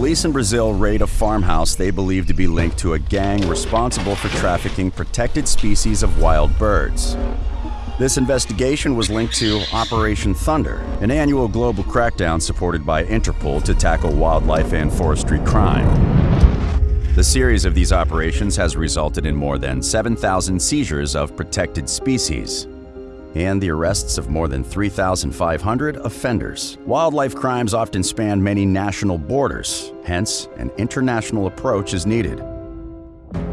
Police in Brazil raid a farmhouse they believe to be linked to a gang responsible for trafficking protected species of wild birds. This investigation was linked to Operation Thunder, an annual global crackdown supported by Interpol to tackle wildlife and forestry crime. The series of these operations has resulted in more than 7,000 seizures of protected species and the arrests of more than 3,500 offenders. Wildlife crimes often span many national borders, hence, an international approach is needed.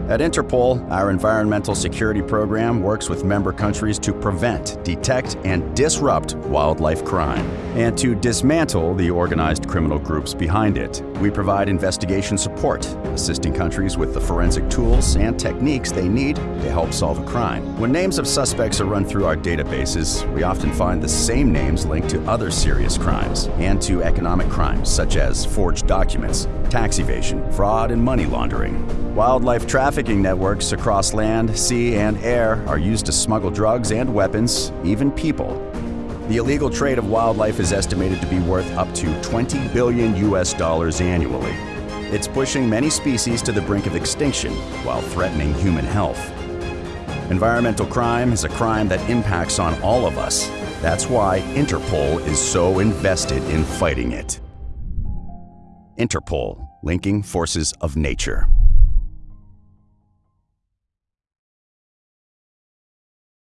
At Interpol, our environmental security program works with member countries to prevent, detect, and disrupt wildlife crime, and to dismantle the organized criminal groups behind it. We provide investigation support, assisting countries with the forensic tools and techniques they need to help solve a crime. When names of suspects are run through our databases, we often find the same names linked to other serious crimes and to economic crimes such as forged documents, tax evasion, fraud, and money laundering. Wildlife trafficking networks across land, sea, and air are used to smuggle drugs and weapons, even people. The illegal trade of wildlife is estimated to be worth up to 20 billion US dollars annually. It's pushing many species to the brink of extinction while threatening human health. Environmental crime is a crime that impacts on all of us. That's why Interpol is so invested in fighting it. Interpol, linking forces of nature.